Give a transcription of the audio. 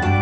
Bye.